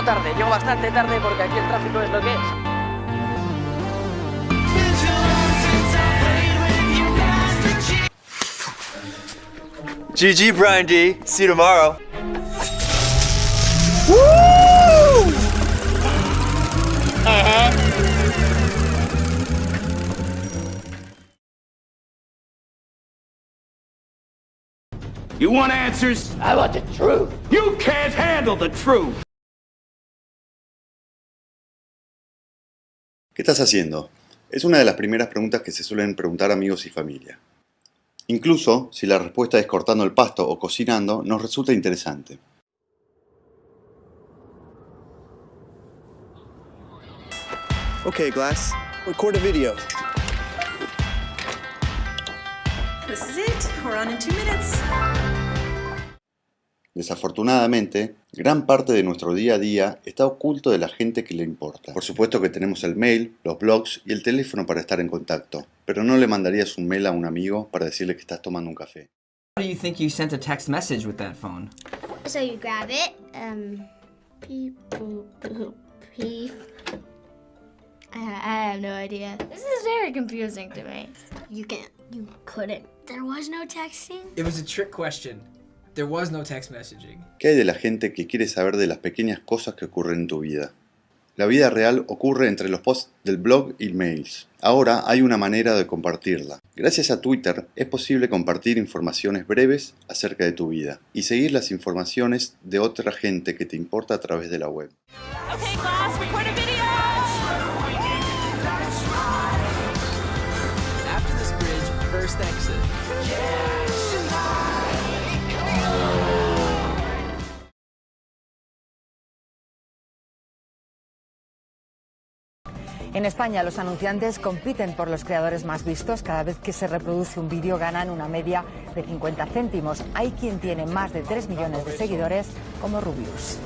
Llego tarde, llego bastante tarde porque aquí el tráfico es lo que es. GG, Brian D. See you tomorrow. Woo! Uh -huh. You want answers? I want the truth. You can't handle the truth. ¿Qué estás haciendo? Es una de las primeras preguntas que se suelen preguntar amigos y familia. Incluso si la respuesta es cortando el pasto o cocinando, nos resulta interesante. Ok Glass, record video. This is it. We're on in two minutes. Desafortunadamente, gran parte de nuestro día a día está oculto de la gente que le importa. Por supuesto que tenemos el mail, los blogs y el teléfono para estar en contacto, pero no le mandarías un mail a un amigo para decirle que estás tomando un café. How do you think you sent a text message with that phone? So you grab it, um, beep, boop, I have no idea. This is very confusing to me. You can't, you couldn't. There was no texting? It was a trick question. There text messaging. ¿Qué hay de la gente que quiere saber de las pequeñas cosas que ocurren en tu vida? La vida real ocurre entre los posts del blog y mails. Ahora hay una manera de compartirla. Gracias a Twitter es posible compartir informaciones breves acerca de tu vida y seguir las informaciones de otra gente que te importa a través de la web. En España los anunciantes compiten por los creadores más vistos. Cada vez que se reproduce un vídeo ganan una media de 50 céntimos. Hay quien tiene más de 3 millones de seguidores como Rubius.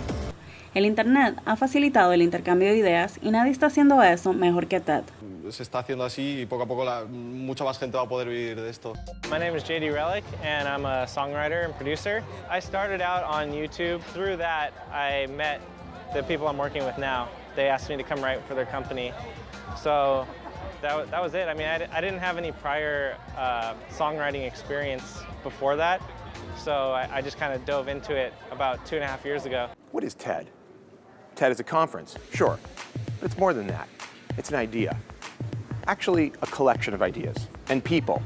El Internet ha facilitado el intercambio de ideas y nadie está haciendo eso mejor que TED. Se está haciendo así y poco a poco la, mucha más gente va a poder vivir de esto. My name is JD Relic and I'm a songwriter and producer. I started out on YouTube. Through that I met the people I'm working with now. they asked me to come write for their company. So that, that was it. I mean, I, I didn't have any prior uh, songwriting experience before that. So I, I just kind of dove into it about two and a half years ago. What is TED? TED is a conference, sure. But it's more than that. It's an idea. Actually, a collection of ideas and people.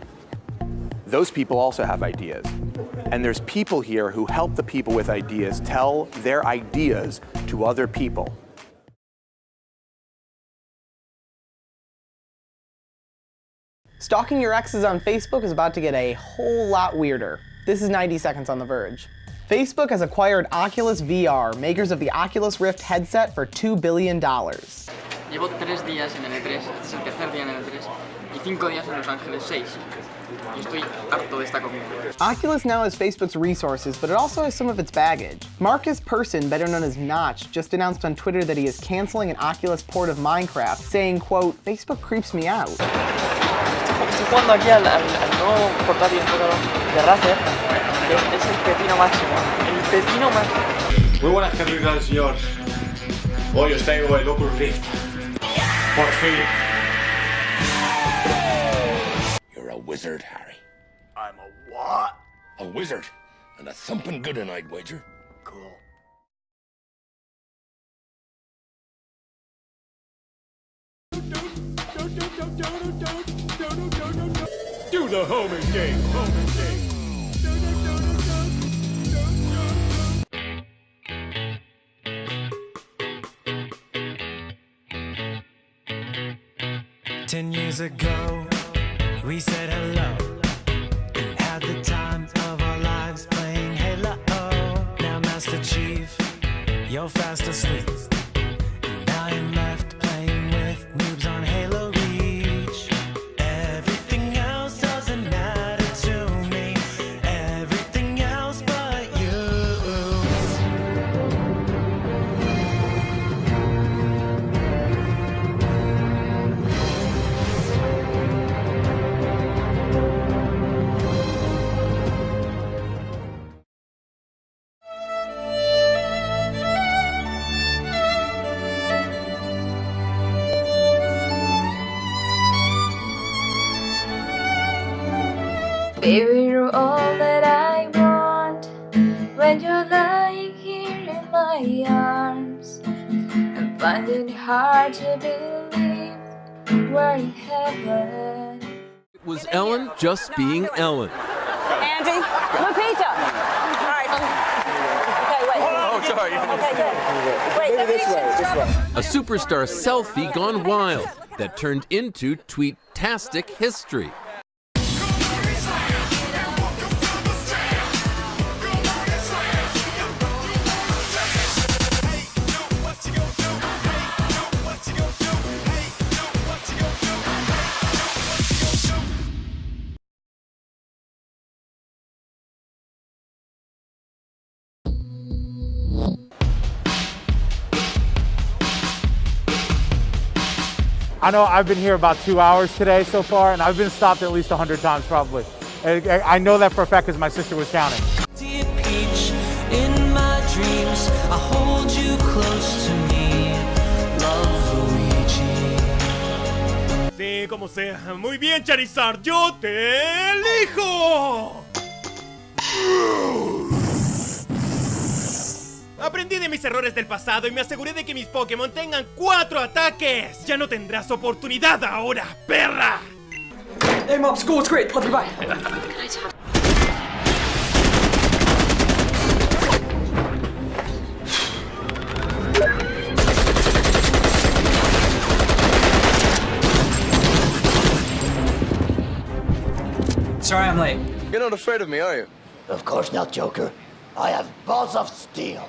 Those people also have ideas. And there's people here who help the people with ideas tell their ideas to other people. Stalking your exes on Facebook is about to get a whole lot weirder. This is 90 Seconds on the Verge. Facebook has acquired Oculus VR, makers of the Oculus Rift headset, for $2 billion. Llevo tres días en el E3, este es el tercer día en el E3, y cinco días en Los Ángeles, seis. Oculus now has Facebook's resources, but it also has some of its baggage. Marcus Persson, better known as Notch, just announced on Twitter that he is canceling an Oculus port of Minecraft, saying, quote, Facebook creeps me out. estoy jugando aquí al, al, al nuevo portátil de Razer, que es el pepino máximo, el pepino máximo. Muy buenas tardes, señor. Hoy os traigo el Oculus Rift. Por fin. You're a wizard, Harry. I'm a what? A wizard. And a thumping good one, night wager. Cool. don't, don't, don't, don't, don't, don't. the homing game. Homing game. Ten years ago, we said hello and had the time of our lives playing Halo. Now, Master Chief, you're fast asleep. Baby, you're all that I want When you're lying here in my arms I'm finding it hard to believe we're in heaven It was Ellen just being Ellen. Andy, Lupita. All right. Okay, wait. Oh, sorry. Okay, good. Wait, this way, this way. A superstar selfie gone wild that turned into tweetastic history. I know I've been here about two hours today so far, and I've been stopped at least 100 times probably. I know that for a fact because my sister was counting. Dear Peach, in my dreams, I hold you close to me. Love Luigi. Sí, como sea. Muy bien, Charizard, yo te elijo. Aprendí de mis errores del pasado y me aseguré de que mis Pokémon tengan cuatro ataques. Ya no tendrás oportunidad ahora, perra. Hey mom, school's great. Love you, bye. Sorry I'm late. You're not afraid of me, are you? Of course not, Joker. I have balls of steel.